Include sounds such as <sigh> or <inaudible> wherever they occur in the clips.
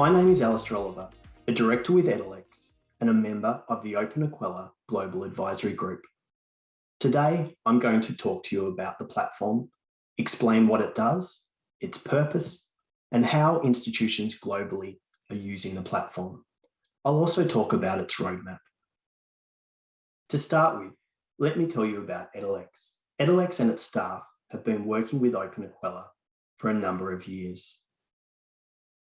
My name is Alistair Oliver, a director with Edalex and a member of the openEQUELLA Global Advisory Group. Today, I'm going to talk to you about the platform, explain what it does, its purpose, and how institutions globally are using the platform. I'll also talk about its roadmap. To start with, let me tell you about Edalex. Edalex and its staff have been working with openEQUELLA for a number of years.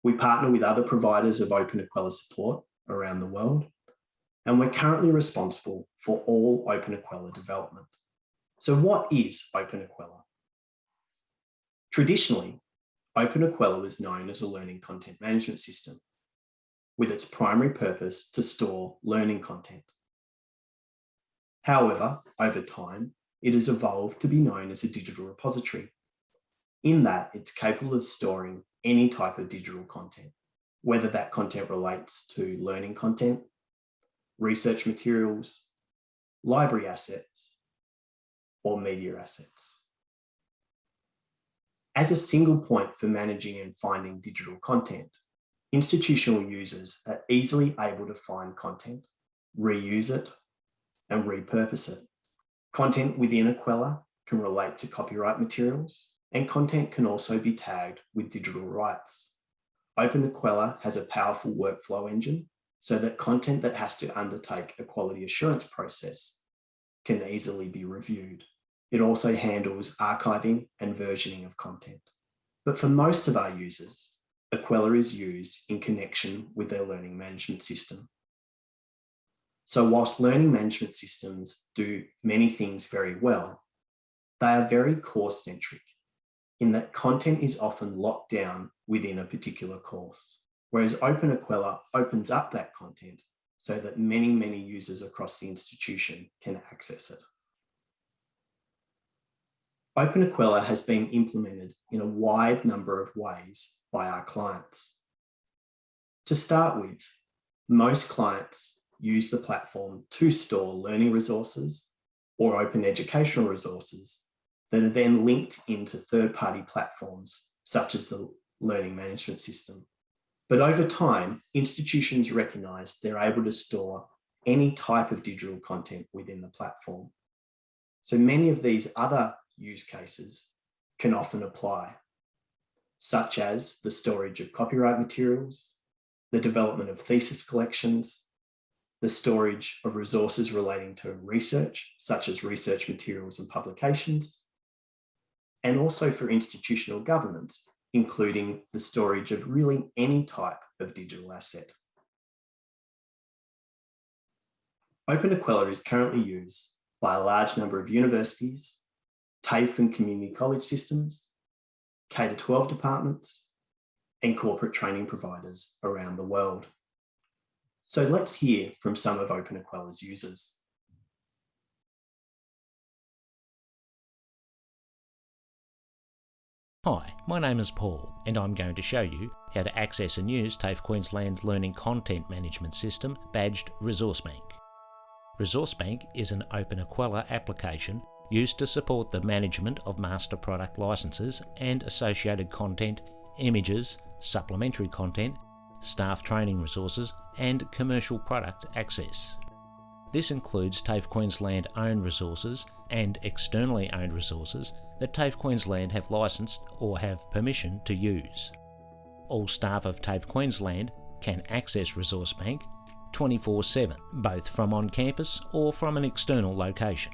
We partner with other providers of openEQUELLA support around the world, and we're currently responsible for all openEQUELLA development. So what is openEQUELLA? Traditionally, openEQUELLA was known as a learning content management system, with its primary purpose to store learning content. However, over time, it has evolved to be known as a digital repository, in that it's capable of storing any type of digital content, whether that content relates to learning content, research materials, library assets, or media assets. As a single point for managing and finding digital content, institutional users are easily able to find content, reuse it, and repurpose it. Content within Equella can relate to copyright materials, and content can also be tagged with digital rights. openEQUELLA has a powerful workflow engine so that content that has to undertake a quality assurance process can easily be reviewed. It also handles archiving and versioning of content. But for most of our users, Equella is used in connection with their learning management system. So whilst learning management systems do many things very well, they are very course centric in that content is often locked down within a particular course, whereas openEQUELLA opens up that content so that many, many users across the institution can access it. openEQUELLA has been implemented in a wide number of ways by our clients. To start with, most clients use the platform to store learning resources or open educational resources that are then linked into third-party platforms such as the learning management system. But over time, institutions recognise they're able to store any type of digital content within the platform. So many of these other use cases can often apply, such as the storage of copyright materials, the development of thesis collections, the storage of resources relating to research, such as research materials and publications, and also for institutional governance, including the storage of really any type of digital asset. openEQUELLA is currently used by a large number of universities, TAFE and community college systems, K-12 departments, and corporate training providers around the world. So let's hear from some of openEQUELLA's users. Hi, my name is Paul and I'm going to show you how to access and use TAFE Queensland's Learning Content Management System badged ResourceBank. ResourceBank is an openEQUELLA application used to support the management of master product licenses and associated content, images, supplementary content, staff training resources and commercial product access. This includes TAFE Queensland owned resources and externally owned resources that TAFE Queensland have licensed or have permission to use. All staff of TAFE Queensland can access ResourceBank 24-7, both from on campus or from an external location.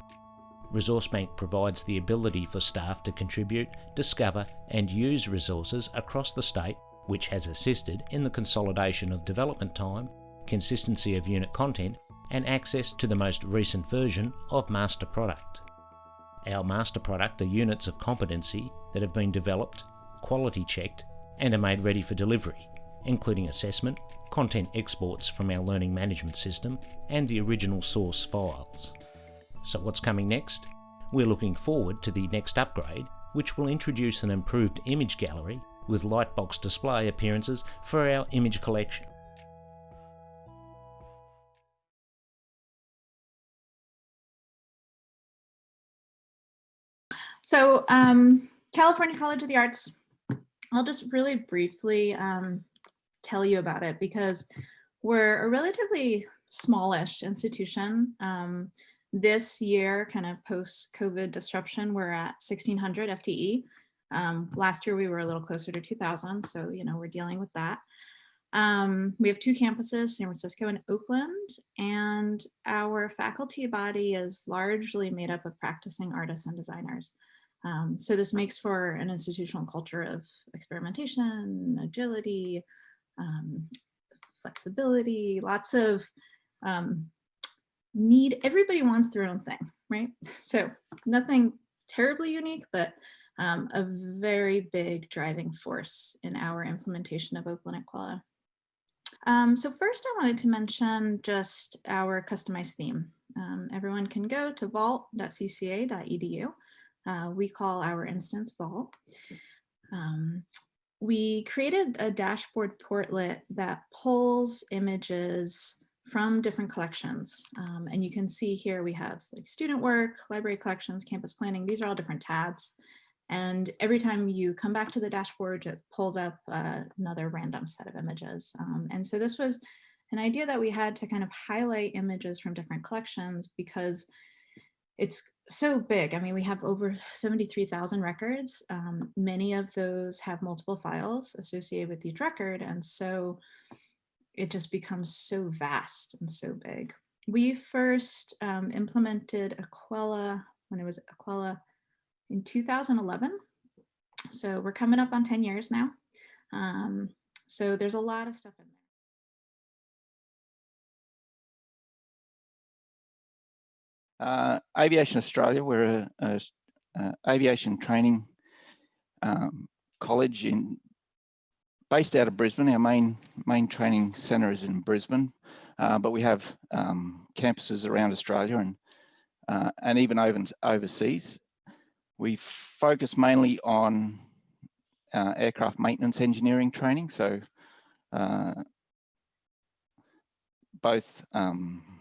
ResourceBank provides the ability for staff to contribute, discover and use resources across the state which has assisted in the consolidation of development time, consistency of unit content and access to the most recent version of master product. Our master product are units of competency that have been developed, quality checked and are made ready for delivery, including assessment, content exports from our learning management system and the original source files. So what's coming next? We're looking forward to the next upgrade, which will introduce an improved image gallery with lightbox display appearances for our image collection. So um, California College of the Arts, I'll just really briefly um, tell you about it because we're a relatively smallish institution. Um, this year, kind of post-COVID disruption, we're at 1600 FTE. Um, last year, we were a little closer to 2000. So, you know, we're dealing with that. Um, we have two campuses, San Francisco and Oakland, and our faculty body is largely made up of practicing artists and designers. Um, so this makes for an institutional culture of experimentation, agility, um, flexibility, lots of um, need, everybody wants their own thing, right? <laughs> So nothing terribly unique, but um, a very big driving force in our implementation of openEQUELLA. Um, so first I wanted to mention just our customized theme. Um, everyone can go to vault.cca.edu. Uh, we call our instance Vault. Um, we created a dashboard portlet that pulls images from different collections. Um, and you can see here we have like student work, library collections, campus planning. These are all different tabs. And every time you come back to the dashboard, it pulls up uh, another random set of images. Um, and so this was an idea that we had to kind of highlight images from different collections because it's so big. I mean, we have over 73,000 records. Um, many of those have multiple files associated with each record. And so it just becomes so vast and so big. We first um, implemented Equella when it was Equella in 2011. So we're coming up on 10 years now. Um, so there's a lot of stuff in there. Uh, Aviation Australia, we're a, a, a aviation training um, college in based out of Brisbane. Our main main training centre is in Brisbane, uh, but we have um, campuses around Australia and uh, and even over, overseas. We focus mainly on uh, aircraft maintenance engineering training, so uh, both um,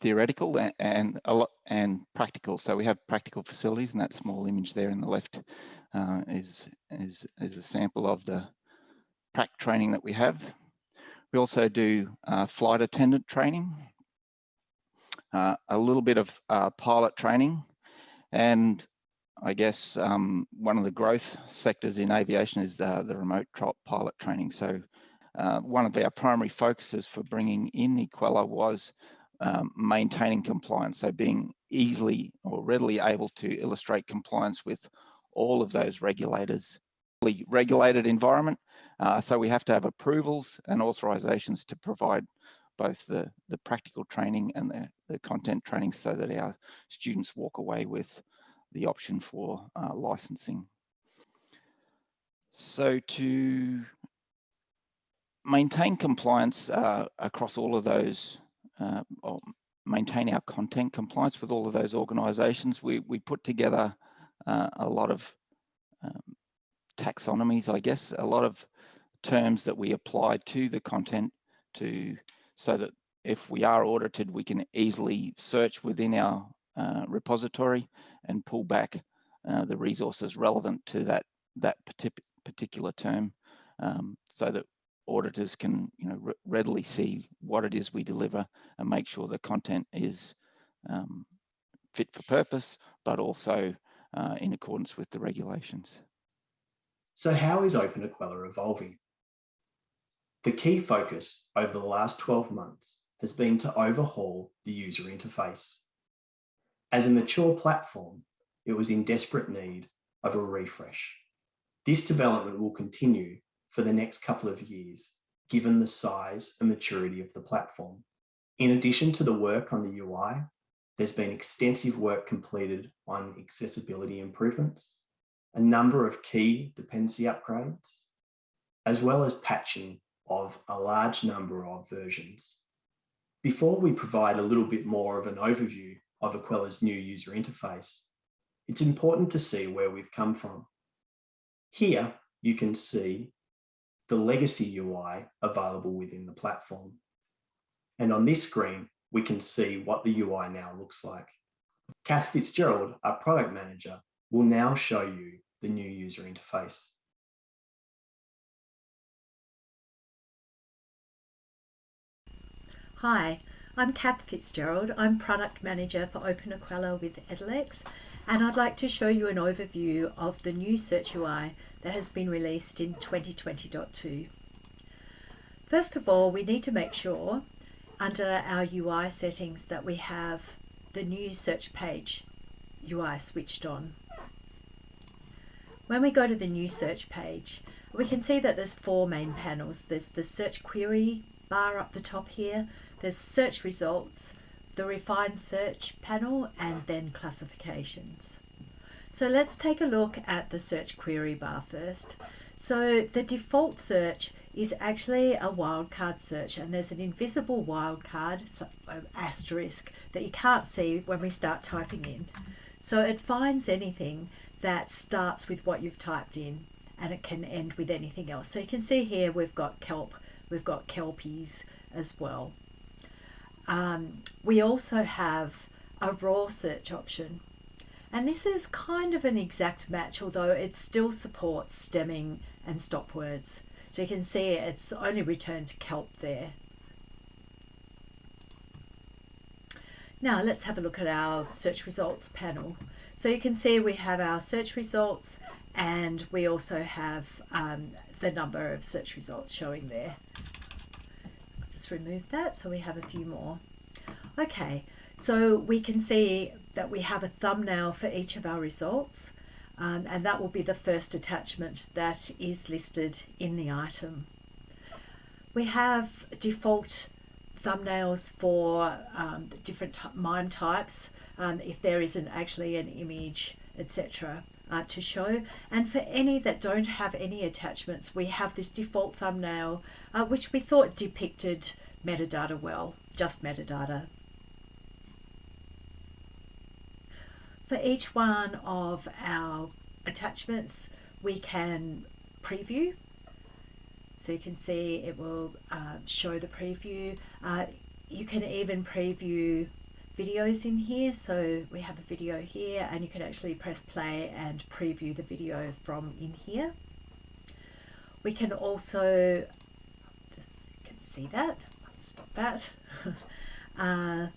theoretical and, a lot and practical. So we have practical facilities, and that small image there in the left uh, is is is a sample of the prac training that we have. We also do uh, flight attendant training, uh, a little bit of uh, pilot training, and I guess um, one of the growth sectors in aviation is uh, the remote pilot training. So uh, one of our primary focuses for bringing in Equella was um, maintaining compliance. So being easily or readily able to illustrate compliance with all of those regulators, regulated environment uh, so we have to have approvals and authorizations to provide both the, the practical training and the, the content training so that our students walk away with the option for uh, licensing. So to maintain compliance uh, across all of those, uh, or maintain our content compliance with all of those organizations, we, we put together uh, a lot of um, taxonomies, I guess, a lot of terms that we apply to the content to so that if we are audited, we can easily search within our uh, repository and pull back uh, the resources relevant to that that particular term um, so that auditors can you know readily see what it is we deliver and make sure the content is um, fit for purpose but also uh, in accordance with the regulations. So how is openEQUELLA evolving? The key focus over the last 12 months has been to overhaul the user interface. As a mature platform, it was in desperate need of a refresh. This development will continue for the next couple of years, given the size and maturity of the platform. In addition to the work on the UI, there's been extensive work completed on accessibility improvements, a number of key dependency upgrades, as well as patching of a large number of versions. Before we provide a little bit more of an overview of Equella's new user interface, it's important to see where we've come from. Here, you can see the legacy UI available within the platform. And on this screen, we can see what the UI now looks like. Kath Fitzgerald, our product manager, will now show you the new user interface. Hi, I'm Kath Fitzgerald. I'm Product Manager for openEQUELLA with Edalex, and I'd like to show you an overview of the new Search UI that has been released in 2020.2. First of all, we need to make sure under our UI settings that we have the new search page UI switched on. When we go to the new search page, we can see that there's four main panels. There's the search query bar up the top here, there's search results, the refined search panel, and then classifications. So let's take a look at the search query bar first. So the default search is actually a wildcard search and there's an invisible wildcard, asterisk, that you can't see when we start typing in. So it finds anything that starts with what you've typed in and it can end with anything else. So you can see here we've got kelp, we've got kelpies as well. Um, we also have a raw search option. And this is kind of an exact match, although it still supports stemming and stop words. So you can see it's only returned kelp there. Now let's have a look at our search results panel. So you can see we have our search results and we also have um, the number of search results showing there just remove that so we have a few more. Okay, so we can see that we have a thumbnail for each of our results um, and that will be the first attachment that is listed in the item. We have default thumbnails for um, different MIME types um, if there isn't actually an image etc uh, to show and for any that don't have any attachments we have this default thumbnail uh, which we thought depicted metadata well, just metadata. For each one of our attachments we can preview. So you can see it will uh, show the preview. Uh, you can even preview videos in here. So we have a video here and you can actually press play and preview the video from in here. We can also just can see that. Stop that. <laughs> Uh,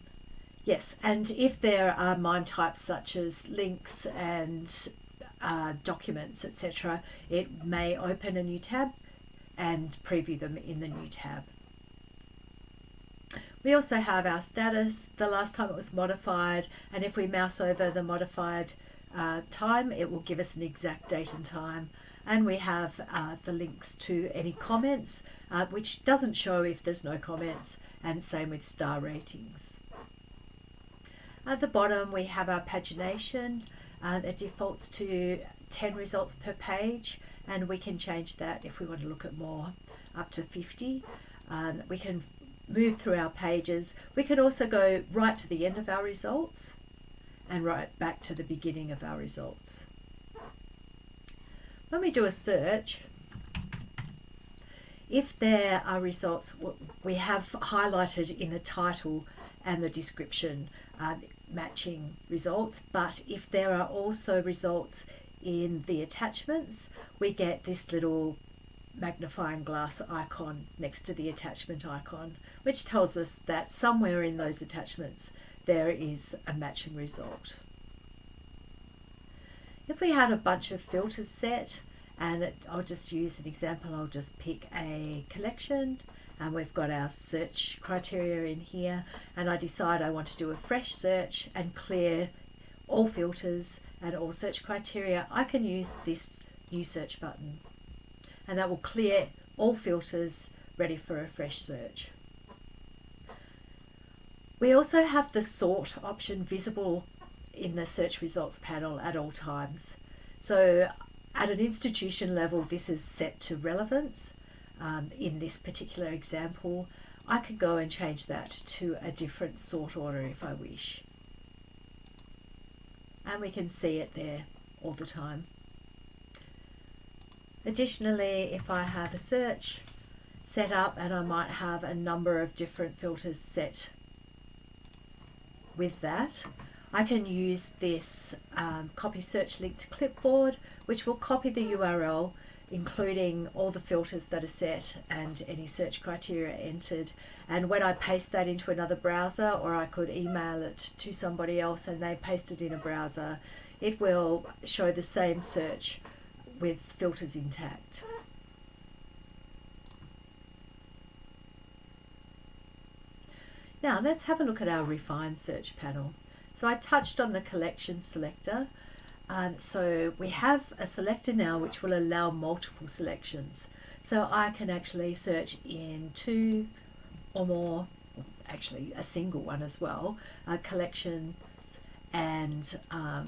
yes and if there are MIME types such as links and uh, documents etc it may open a new tab and preview them in the new tab we also have our status, the last time it was modified, and if we mouse over the modified uh, time, it will give us an exact date and time. And we have uh, the links to any comments, uh, which doesn't show if there's no comments, and same with star ratings. At the bottom, we have our pagination. Uh, it defaults to 10 results per page, and we can change that if we want to look at more, up to 50. Um, we can move through our pages. We can also go right to the end of our results and right back to the beginning of our results. When we do a search, if there are results, we have highlighted in the title and the description uh, matching results, but if there are also results in the attachments, we get this little magnifying glass icon next to the attachment icon, which tells us that somewhere in those attachments there is a matching result. If we had a bunch of filters set, and it, I'll just use an example, I'll just pick a collection, and we've got our search criteria in here, and I decide I want to do a fresh search and clear all filters and all search criteria, I can use this new search button and that will clear all filters ready for a fresh search. We also have the sort option visible in the search results panel at all times. So at an institution level, this is set to relevance. Um, in this particular example, I could go and change that to a different sort order if I wish. And we can see it there all the time. Additionally, if I have a search set up and I might have a number of different filters set with that, I can use this um, copy search link to clipboard, which will copy the URL including all the filters that are set and any search criteria entered. And when I paste that into another browser, or I could email it to somebody else and they paste it in a browser, it will show the same search with filters intact. Now let's have a look at our refined search panel. So I touched on the collection selector. Um, so we have a selector now which will allow multiple selections. So I can actually search in two or more, actually a single one as well, uh, collections and um,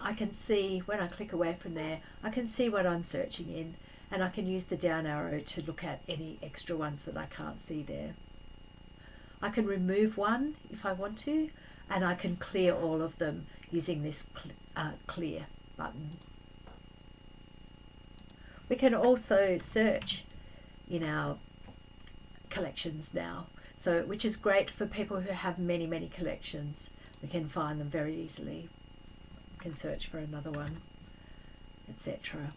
I can see when I click away from there, I can see what I'm searching in and I can use the down arrow to look at any extra ones that I can't see there. I can remove one if I want to and I can clear all of them using this uh, clear button. We can also search in our collections now, so which is great for people who have many, many collections. We can find them very easily. We can search for another one, etc.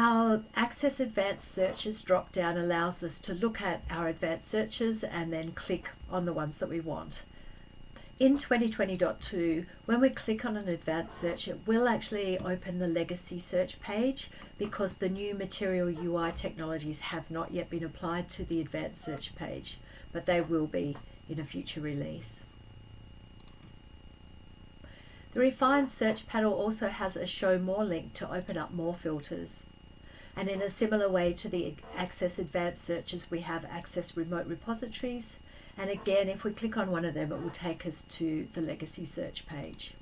Our Access Advanced Searches drop down allows us to look at our advanced searches and then click on the ones that we want. In 2020.2, when we click on an advanced search, it will actually open the legacy search page because the new material UI technologies have not yet been applied to the advanced search page, but they will be in a future release. The refined search panel also has a show more link to open up more filters. And in a similar way to the Access Advanced Searches, we have Access Remote Repositories. And again, if we click on one of them, it will take us to the Legacy Search page.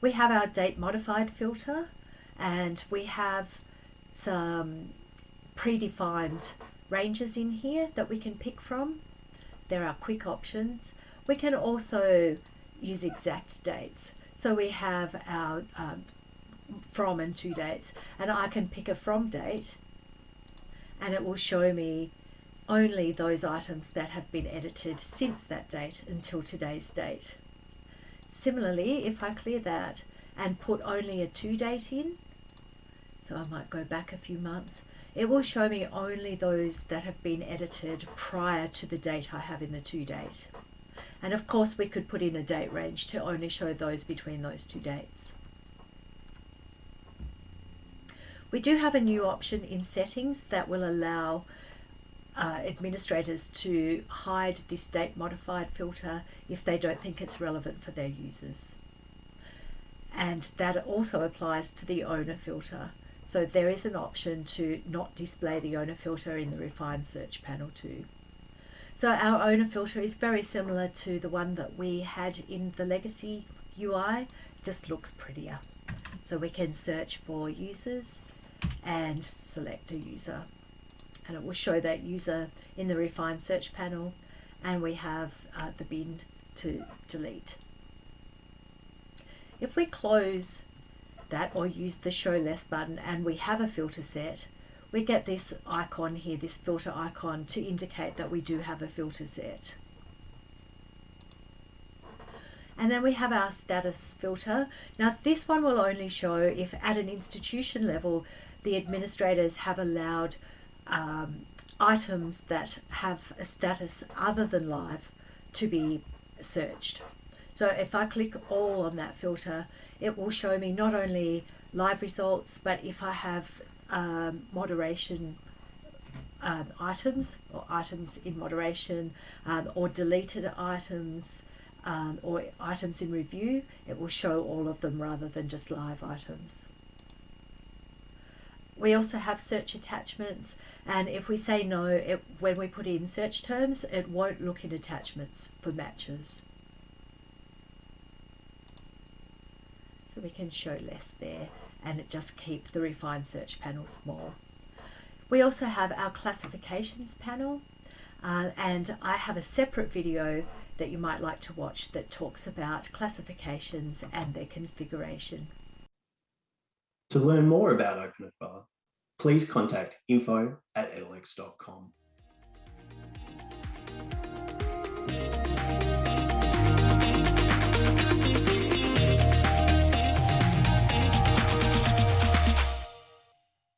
We have our Date Modified filter, and we have some predefined ranges in here that we can pick from. There are quick options. We can also use exact dates. So we have our um, from and to dates and I can pick a from date and it will show me only those items that have been edited since that date until today's date. Similarly, if I clear that and put only a to date in, so I might go back a few months, it will show me only those that have been edited prior to the date I have in the to date. And of course we could put in a date range to only show those between those two dates. We do have a new option in settings that will allow uh, administrators to hide this date modified filter if they don't think it's relevant for their users. And that also applies to the owner filter. So there is an option to not display the owner filter in the refined search panel too. So our owner filter is very similar to the one that we had in the legacy UI, just looks prettier. So we can search for users and select a user and it will show that user in the refined search panel and we have uh, the bin to delete. If we close that or use the show less button and we have a filter set, we get this icon here, this filter icon to indicate that we do have a filter set. And then we have our status filter. Now this one will only show if at an institution level the administrators have allowed um, items that have a status other than live to be searched. So if I click all on that filter, it will show me not only live results, but if I have um, moderation um, items or items in moderation um, or deleted items um, or items in review, it will show all of them rather than just live items. We also have search attachments and if we say no, it, when we put in search terms, it won't look in attachments for matches. So we can show less there and it just keep the refined search panel small. We also have our classifications panel uh, and I have a separate video that you might like to watch that talks about classifications and their configuration. To learn more about openEQUELLA, please contact info at edalex.com.